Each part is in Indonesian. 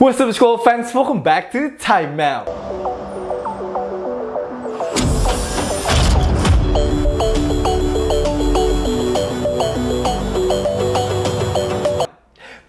What's up school fans, welcome back to Time Out.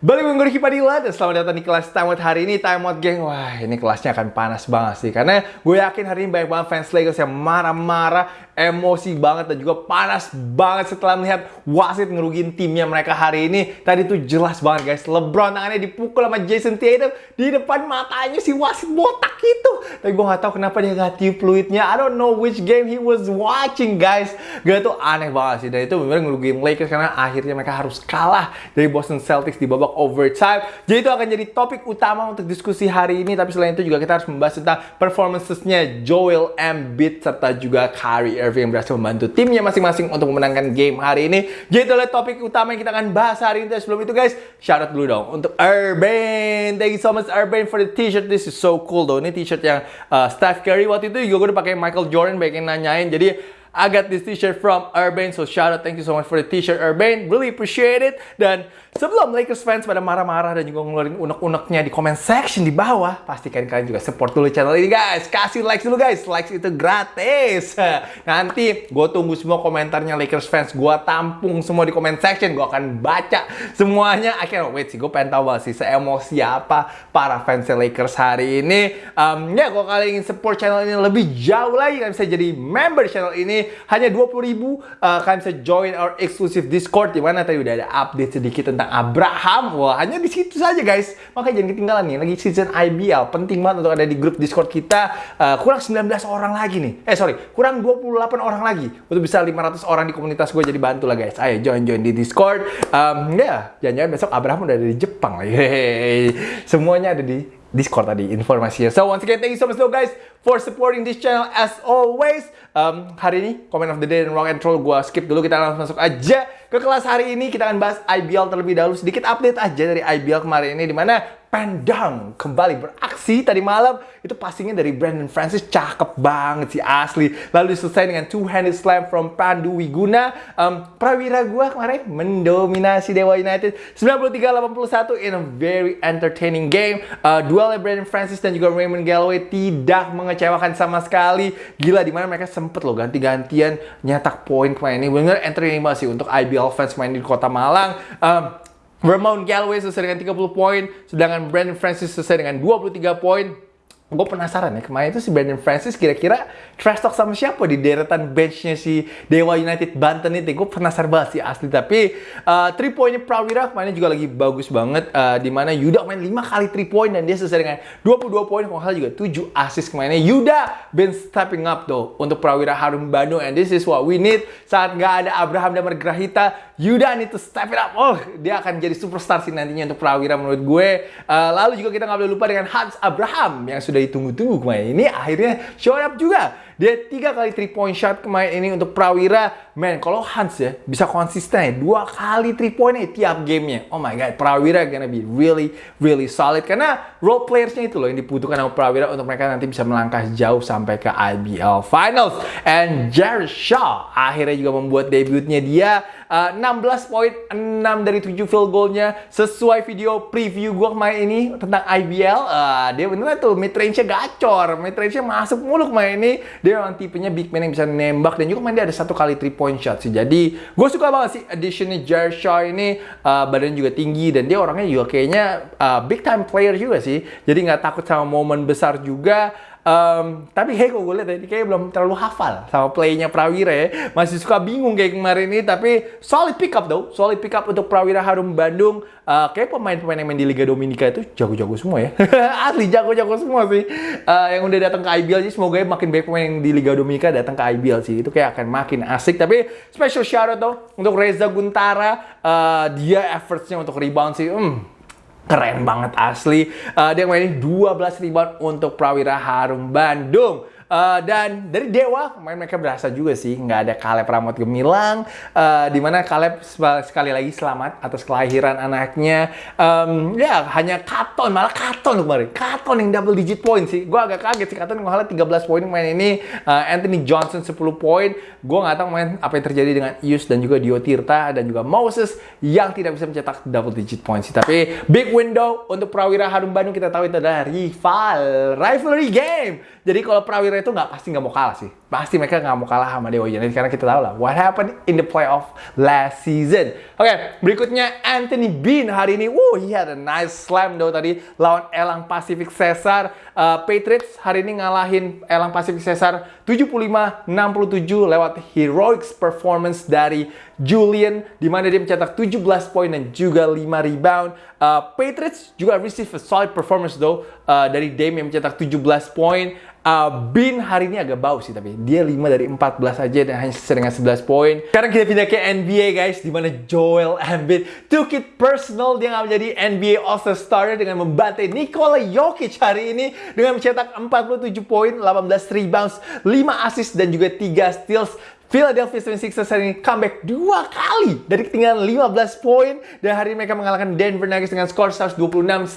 Balik gue Ricky Padilla dan selamat datang di kelas Time Out hari ini Time Out geng, wah ini kelasnya akan panas banget sih Karena gue yakin hari ini banyak banget fans Lakers yang marah-marah Emosi banget dan juga panas banget setelah melihat wasit ngerugiin timnya mereka hari ini. Tadi tuh jelas banget guys Lebron tangannya dipukul sama Jason Tatum Di depan matanya si wasit botak itu. Tapi gue gak tahu kenapa dia gak tiup fluidnya. I don't know which game he was watching guys. Gue tuh aneh banget sih Dan itu bener-bener ngerugiin Lakers karena akhirnya mereka harus kalah dari Boston Celtics di babak overtime. Jadi itu akan jadi topik utama untuk diskusi hari ini. Tapi selain itu juga kita harus membahas tentang performances-nya Joel Embiid serta juga Kyrie Irving yang berhasil membantu timnya masing-masing untuk memenangkan game hari ini. Jadi itu adalah topik utama yang kita akan bahas hari ini. Tapi sebelum itu guys, shout out dulu dong untuk Urban. Thank you so much Urban for the t-shirt. This is so cool though. Ini t-shirt yang uh, Steph Curry waktu itu juga gue udah pakai Michael Jordan yang nanyain. Jadi I got this t-shirt from Urban, so shout out, thank you so much for the t-shirt Urban, really appreciate it. Dan sebelum Lakers fans pada marah-marah dan juga ngeluarin unek-uneknya di comment section di bawah, pastikan kalian juga support dulu channel ini guys. Kasih likes dulu guys, likes itu gratis. Nanti gue tunggu semua komentarnya Lakers fans, gue tampung semua di comment section, gue akan baca semuanya. Can't wait sih, gue pengen tahu banget sih seemosi apa para fans Lakers hari ini. Um, ya, kalau kalian ingin support channel ini lebih jauh lagi, kalian bisa jadi member channel ini hanya 20 ribu uh, kalian bisa join our exclusive Discord di mana tadi udah ada update sedikit tentang Abraham. Wah, hanya di situ saja guys. Makanya jangan ketinggalan nih lagi season IBL. Penting banget untuk ada di grup Discord kita. Uh, kurang 19 orang lagi nih. Eh sorry, kurang 28 orang lagi untuk bisa 500 orang di komunitas gue jadi bantu lah guys. Ayo join join di Discord. Um, ya, jangan-jangan besok Abraham udah ada di Jepang lagi. Semuanya ada di Discord tadi informasinya. So once again, thank you so much though guys for supporting this channel as always. Um, hari ini comment of the day dan rock and roll gue skip dulu kita langsung masuk aja ke kelas hari ini kita akan bahas IBL terlebih dahulu sedikit update aja dari IBL kemarin ini di mana Pandang kembali beraksi tadi malam. Itu passingnya dari Brandon Francis cakep banget sih asli. Lalu diselesai dengan two handed slam from Pandu Wiguna. Um, prawira gua kemarin mendominasi Dewa United. 93-81 in a very entertaining game. Uh, duelnya Brandon Francis dan juga Raymond Galloway tidak mengecewakan sama sekali. Gila di mana mereka sempet loh ganti-gantian nyetak poin kemarin ini bener entertaining banget sih untuk IBL fans main di kota Malang. Um, Vermont Galloway selesai dengan 30 poin, sedangkan Brandon Francis selesai dengan 23 poin. Gue penasaran ya kemarin itu si Brandon Francis kira-kira trash talk sama siapa di deretan benchnya si Dewa United Banten itu gue penasaran banget sih asli. Tapi uh, three pointnya Prawira kemarin juga lagi bagus banget uh, di mana Yuda main 5 kali three point dan dia selesai dengan 22 poin kalau juga 7 assist kemarinnya. Yuda been stepping up tuh untuk Prawira Harum Bandung and this is what we need. Saat nggak ada Abraham dan Margrahita Yuda need to step it up oh dia akan jadi superstar sih nantinya untuk Prawira menurut gue uh, lalu juga kita nggak boleh lupa dengan Hans Abraham yang sudah ditunggu-tunggu kemarin ini akhirnya show up juga. Dia tiga kali three point shot kemarin ini untuk Prawira. Man, kalau Hans ya bisa konsisten ya, dua kali three point nya tiap gamenya. Oh my god, Prawira gonna be really really solid karena role playersnya itu loh yang dibutuhkan sama Prawira untuk mereka nanti bisa melangkah jauh sampai ke IBL Finals. And Jared Shaw akhirnya juga membuat debutnya dia uh, 16 poin, 6 dari 7 field goalnya sesuai video preview gue kemarin ini tentang IBL. Uh, dia beneran tuh mid range-nya gacor, mid range-nya masuk mulu kemarin ini. Dia memang tipenya big man yang bisa nembak dan juga main dia ada satu kali three point shot sih. Jadi gue suka banget sih additionnya Jarshaw ini uh, badannya juga tinggi dan dia orangnya juga kayaknya uh, big time player juga sih. Jadi nggak takut sama momen besar juga. Um, tapi kayak gue lihat tadi kayak belum terlalu hafal sama playnya Prawira ya. Masih suka bingung kayak kemarin ini tapi solid pick up though. Solid pick up untuk Prawira Harum Bandung. Uh, kayak pemain-pemain yang main di Liga Dominika itu jago-jago semua ya. Asli jago-jago semua sih. Uh, yang udah datang ke IBL sih semoga ya makin banyak pemain yang di Liga Dominika datang ke IBL sih. Itu kayak akan makin asik. Tapi special shout out though untuk Reza Guntara. Uh, dia effortsnya untuk rebound sih. Hmm, keren banget asli. Uh, dia mainin 12 rebound untuk Prawira Harum Bandung. Uh, dan dari Dewa, main mereka berasa juga sih, nggak ada Caleb Ramot Gemilang, uh, di mana Caleb sekali lagi selamat atas kelahiran anaknya. Um, ya, hanya Katon, malah Katon kemarin. Katon yang double digit point sih. Gue agak kaget sih, Katon ngalah 13 poin main ini. Uh, Anthony Johnson 10 poin. Gue nggak tahu main apa yang terjadi dengan Ius dan juga Dio Tirta dan juga Moses yang tidak bisa mencetak double digit point sih. Tapi big window untuk Prawira Harum Bandung kita tahu itu adalah rival, rivalry game. Jadi kalau Prawira itu nggak pasti nggak mau kalah sih. Pasti mereka nggak mau kalah sama Dewa United karena kita tahu lah what happened in the playoff last season. Oke, okay, berikutnya Anthony Bean hari ini. Woo, he had a nice slam though tadi lawan Elang Pacific Cesar. Uh, Patriots hari ini ngalahin Elang Pacific Cesar 75-67 lewat heroic performance dari Julian di mana dia mencetak 17 poin dan juga 5 rebound. Uh, Patriots juga receive a solid performance though uh, dari Dame yang mencetak 17 poin. Uh, Bin hari ini agak bau sih tapi dia 5 dari 14 aja dan hanya dengan 11 poin. Sekarang kita pindah ke NBA guys di mana Joel Embiid took it personal dia nggak menjadi NBA All-Star starter dengan membantai Nikola Jokic hari ini dengan mencetak 47 poin, 18 rebounds, 5 assist dan juga 3 steals. Philadelphia 76ers hari ini comeback dua kali dari ketinggalan 15 poin dan hari ini mereka mengalahkan Denver Nuggets dengan skor 126-119.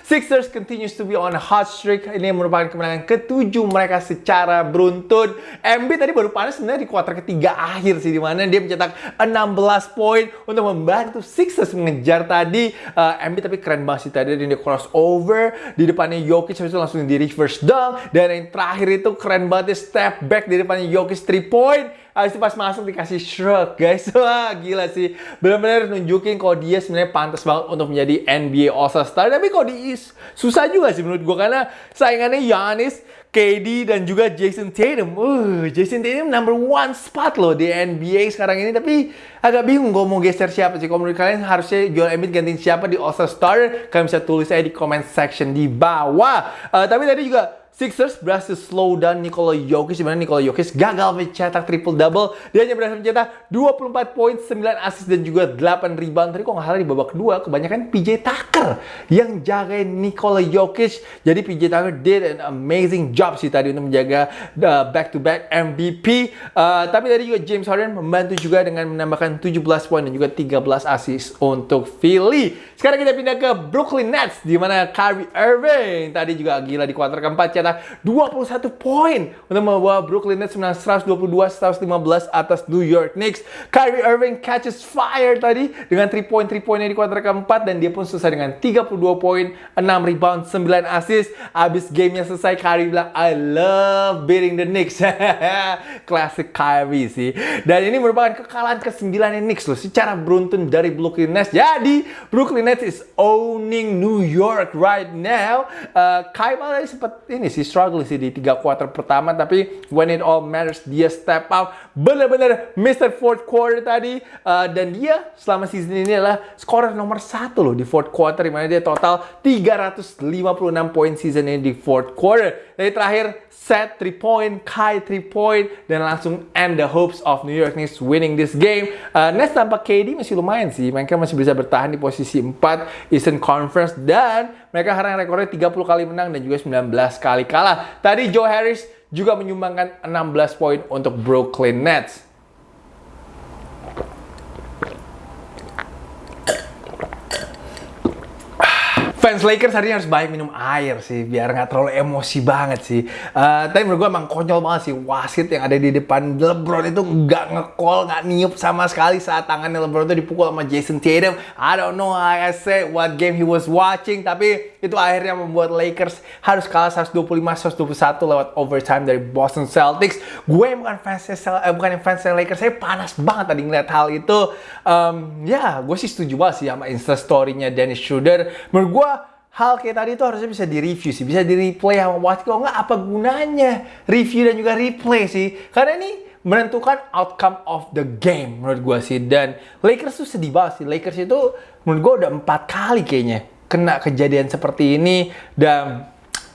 Sixers continues to be on a hot streak. Ini merupakan kemenangan ketujuh mereka secara beruntun. MB tadi baru panas sebenarnya di kuarter ketiga akhir sih di mana dia mencetak 16 poin untuk membantu Sixers mengejar tadi. Uh, MB tapi keren banget sih tadi dia crossover di depannya Jokic habis itu langsung di reverse dunk dan yang terakhir itu keren banget step back di depannya Jokic 3 point Habis itu pas masuk dikasih shrug guys Wah gila sih Bener-bener nunjukin kalau dia sebenarnya pantas banget untuk menjadi NBA All-Star Tapi kok di susah juga sih menurut gue Karena saingannya Giannis KD dan juga Jason Tatum. Uh, Jason Tatum number one spot loh di NBA sekarang ini. Tapi agak bingung gue mau geser siapa sih. Kalau menurut kalian harusnya Joel Embiid gantiin siapa di All-Star Starter? Kalian bisa tulis aja di comment section di bawah. Uh, tapi tadi juga Sixers berhasil slow down Nikola Jokic di mana Nikola Jokic gagal mencetak triple double. Dia hanya berhasil mencetak 24 poin, 9 assist dan juga 8 rebound. Tadi kok nggak salah di babak kedua kebanyakan PJ Tucker yang jagain Nikola Jokic. Jadi PJ Tucker did an amazing job sih tadi untuk menjaga uh, back to back MVP. Uh, tapi tadi juga James Harden membantu juga dengan menambahkan 17 poin dan juga 13 assist untuk Philly. Sekarang kita pindah ke Brooklyn Nets di mana Kyrie Irving tadi juga gila di kuarter keempat 21 poin untuk membawa Brooklyn Nets menang 122-115 atas New York Knicks. Kyrie Irving catches fire tadi dengan 3 point 3 poinnya di kuarter keempat dan dia pun selesai dengan 32 poin, 6 rebound, 9 assist. Abis gamenya selesai Kyrie bilang I love beating the Knicks. Classic Kyrie sih. Dan ini merupakan kekalahan ke-9 Knicks loh secara beruntun dari Brooklyn Nets. Jadi Brooklyn Nets is owning New York right now. Uh, Kyrie tadi sempat ini sih sih struggle sih di tiga quarter pertama tapi when it all matters dia step up bener-bener Mr. Fourth Quarter tadi uh, dan dia selama season ini adalah scorer nomor satu loh di fourth quarter di mana dia total 356 poin season ini di fourth quarter. Dari terakhir set 3 point, Kai 3 point dan langsung end the hopes of New York Knicks winning this game. Uh, Nets tanpa KD masih lumayan sih. Mereka masih bisa bertahan di posisi 4 Eastern Conference dan mereka sekarang rekornya 30 kali menang dan juga 19 kali kalah. Tadi Joe Harris juga menyumbangkan 16 poin untuk Brooklyn Nets. fans Lakers hari ini harus banyak minum air sih biar nggak terlalu emosi banget sih. Uh, tapi menurut gue emang konyol banget sih wasit yang ada di depan LeBron itu nggak ngekol, nggak niup sama sekali saat tangannya LeBron itu dipukul sama Jason Tatum. I don't know I say what game he was watching, tapi itu akhirnya membuat Lakers harus kalah 125-121 lewat overtime dari Boston Celtics. Gue bukan fans eh, bukan fans Lakers, saya panas banget tadi ngeliat hal itu. Um, ya, gue sih setuju banget sih sama Insta story-nya Dennis Schroeder. Menurut gue hal kayak tadi itu harusnya bisa di-review sih, bisa di-replay sama wasit. Kalau nggak apa gunanya review dan juga replay sih? Karena ini menentukan outcome of the game menurut gue sih. Dan Lakers tuh sedih banget sih. Lakers itu menurut gue udah empat kali kayaknya kena kejadian seperti ini. Dan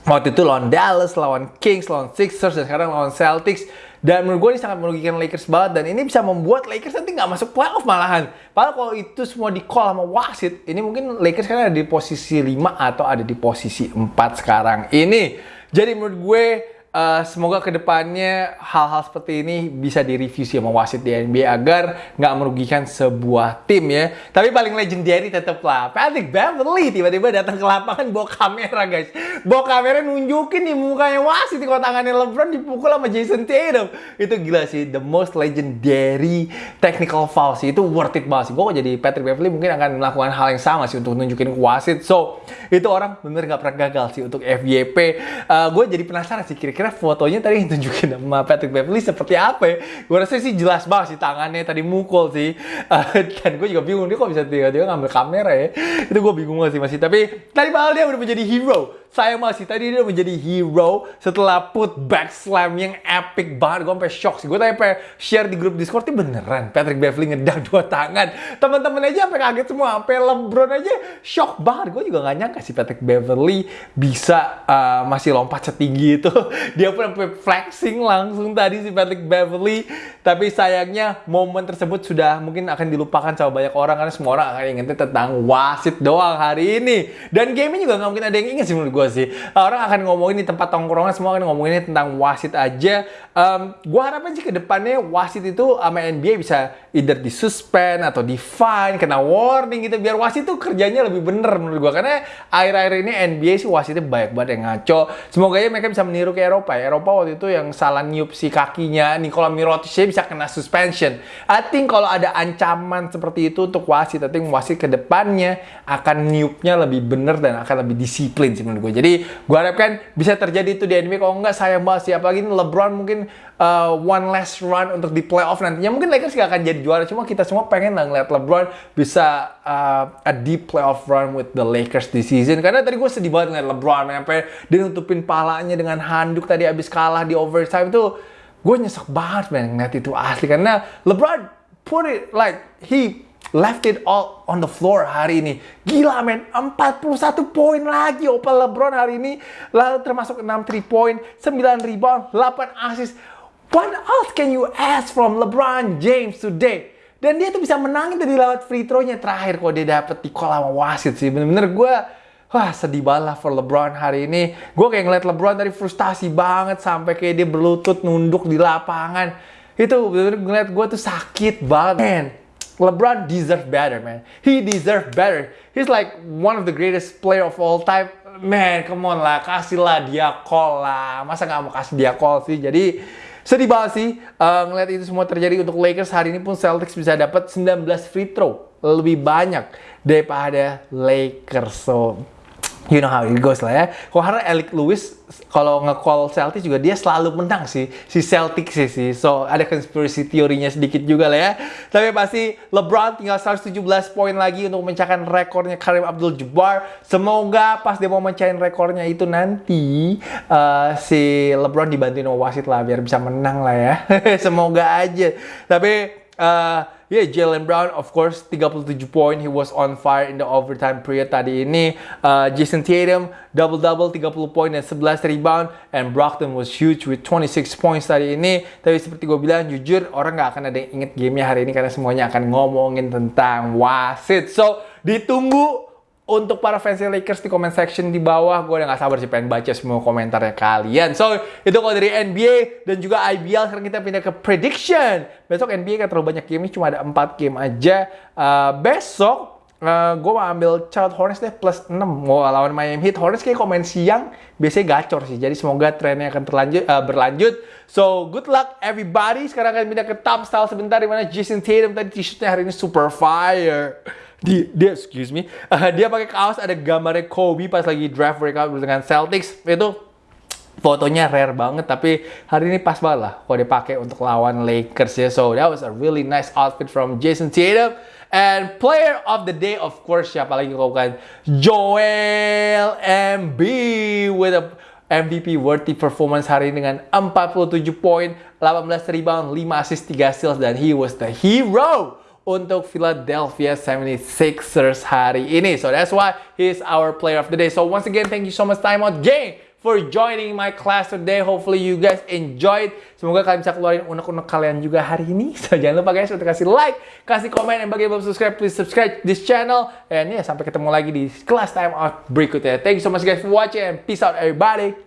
waktu itu lawan Dallas, lawan Kings, lawan Sixers, dan sekarang lawan Celtics dan menurut gue ini sangat merugikan Lakers banget dan ini bisa membuat Lakers nanti nggak masuk playoff malahan. Padahal kalau itu semua di call sama wasit, ini mungkin Lakers kan ada di posisi 5 atau ada di posisi 4 sekarang ini. Jadi menurut gue uh, semoga ke depannya hal-hal seperti ini bisa direview sih sama wasit di NBA agar nggak merugikan sebuah tim ya. Tapi paling legendary tetap lah Patrick Beverly tiba-tiba datang ke lapangan bawa kamera guys. Bawa kamera nunjukin di mukanya wasit di tangannya LeBron dipukul sama Jason Tatum. Itu gila sih, the most legendary technical foul sih. Itu worth it banget sih. Gue jadi Patrick Beverly mungkin akan melakukan hal yang sama sih untuk nunjukin wasit. So, itu orang bener nggak pernah gagal sih untuk FYP. Uh, gue jadi penasaran sih kira-kira fotonya tadi yang tunjukin sama Patrick Beverly seperti apa ya? Gue rasa sih jelas banget sih tangannya tadi mukul sih. Uh, dan gue juga bingung dia kok bisa tiba-tiba ngambil kamera ya. Itu gue bingung banget sih masih. Tapi tadi malah dia udah menjadi hero saya masih tadi dia menjadi hero setelah put back slam yang epic banget. Gue sampai shock sih. Gue tadi share di grup Discord ini beneran Patrick Beverly ngedak dua tangan. Teman-teman aja sampai kaget semua. Sampai LeBron aja shock banget. Gue juga gak nyangka sih Patrick Beverly bisa uh, masih lompat setinggi itu. Dia pun flexing langsung tadi si Patrick Beverly. Tapi sayangnya momen tersebut sudah mungkin akan dilupakan sama banyak orang karena semua orang akan ingetnya tentang wasit doang hari ini. Dan game juga gak mungkin ada yang inget sih menurut gue sih. Orang akan ngomongin di tempat tongkrongan semua akan ngomongin tentang wasit aja. Um, gue harapin sih ke depannya wasit itu sama NBA bisa either disuspend atau di fine, kena warning gitu biar wasit itu kerjanya lebih bener menurut gue. Karena akhir-akhir ini NBA sih wasitnya banyak banget yang ngaco. Semoga aja mereka bisa meniru ke Eropa. Ya. Eropa waktu itu yang salah niup si kakinya Nikola Mirotic bisa kena suspension. I think kalau ada ancaman seperti itu untuk wasit, I think wasit ke depannya akan niupnya lebih bener dan akan lebih disiplin sih menurut gue. Jadi gue harapkan bisa terjadi itu di NBA. Kalau enggak sayang banget sih. Apalagi LeBron mungkin uh, one last run untuk di playoff nantinya. Mungkin Lakers gak akan jadi juara. Cuma kita semua pengen lah ngeliat LeBron bisa uh, a deep playoff run with the Lakers this season. Karena tadi gue sedih banget ngeliat LeBron. Sampai dia nutupin palanya dengan handuk tadi abis kalah di overtime itu. Gue nyesek banget men ngeliat itu asli. Karena LeBron put it like he left it all on the floor hari ini. Gila men, 41 poin lagi Opal LeBron hari ini. Lalu termasuk 6 3 point, 9 rebound, 8 assist. What else can you ask from LeBron James today? Dan dia tuh bisa menangin tadi lewat free throw-nya terakhir kok dia dapet di kolam wasit sih. Bener-bener gue Wah sedih banget for LeBron hari ini. Gue kayak ngeliat LeBron dari frustasi banget sampai kayak dia berlutut nunduk di lapangan. Itu bener-bener ngeliat gue tuh sakit banget. Man, LeBron deserves better, man. He deserves better. He's like one of the greatest player of all time. Man, come on lah, kasihlah dia call lah. Masa nggak mau kasih dia call sih? Jadi sedih banget sih uh, ngeliat itu semua terjadi untuk Lakers hari ini pun Celtics bisa dapat 19 free throw lebih banyak daripada Lakers. So you know how it goes lah ya. Kalau karena Alec Lewis kalau nge-call Celtics juga dia selalu menang sih si Celtics sih sih. So ada konspirasi teorinya sedikit juga lah ya. Tapi pasti LeBron tinggal 117 poin lagi untuk memecahkan rekornya Karim Abdul-Jabbar. Semoga pas dia mau mencahin rekornya itu nanti uh, si LeBron dibantuin wasit lah biar bisa menang lah ya. Semoga aja. Tapi uh, yeah, Jalen Brown, of course, 37 poin. He was on fire in the overtime period tadi ini. Uh, Jason Tatum, double-double, 30 poin dan 11 rebound. And Brockton was huge with 26 points tadi ini. Tapi seperti gue bilang, jujur, orang gak akan ada yang inget gamenya hari ini karena semuanya akan ngomongin tentang wasit. So, ditunggu untuk para fans Lakers di comment section di bawah, gue udah gak sabar sih pengen baca semua komentarnya kalian. So, itu kalau dari NBA dan juga IBL, sekarang kita pindah ke prediction. Besok NBA kan terlalu banyak game, cuma ada 4 game aja. Uh, besok, uh, gue mau ambil Charlotte Hornets deh plus 6. Mau lawan Miami Heat. Hornets kayak komen siang, biasanya gacor sih. Jadi semoga trennya akan terlanjut, uh, berlanjut. So, good luck everybody. Sekarang akan pindah ke top style sebentar, di mana Jason Tatum tadi t-shirtnya hari ini super fire dia, dia excuse me, uh, dia pakai kaos ada gambarnya Kobe pas lagi draft breakout dengan Celtics itu fotonya rare banget tapi hari ini pas banget lah kalau dipakai untuk lawan Lakers ya. So that was a really nice outfit from Jason Tatum. And player of the day of course siapa lagi kalau bukan Joel Embiid with a MVP worthy performance hari ini dengan 47 poin, 18 rebound, 5 assist, 3 steals dan he was the hero untuk Philadelphia 76ers hari ini. So that's why he's our player of the day. So once again, thank you so much time out game for joining my class today. Hopefully you guys enjoyed. Semoga kalian bisa keluarin unek-unek kalian juga hari ini. So jangan lupa guys untuk kasih like, kasih komen, dan bagi belum subscribe, please subscribe this channel. And ya, yeah, sampai ketemu lagi di kelas time out berikutnya. Thank you so much guys for watching peace out everybody.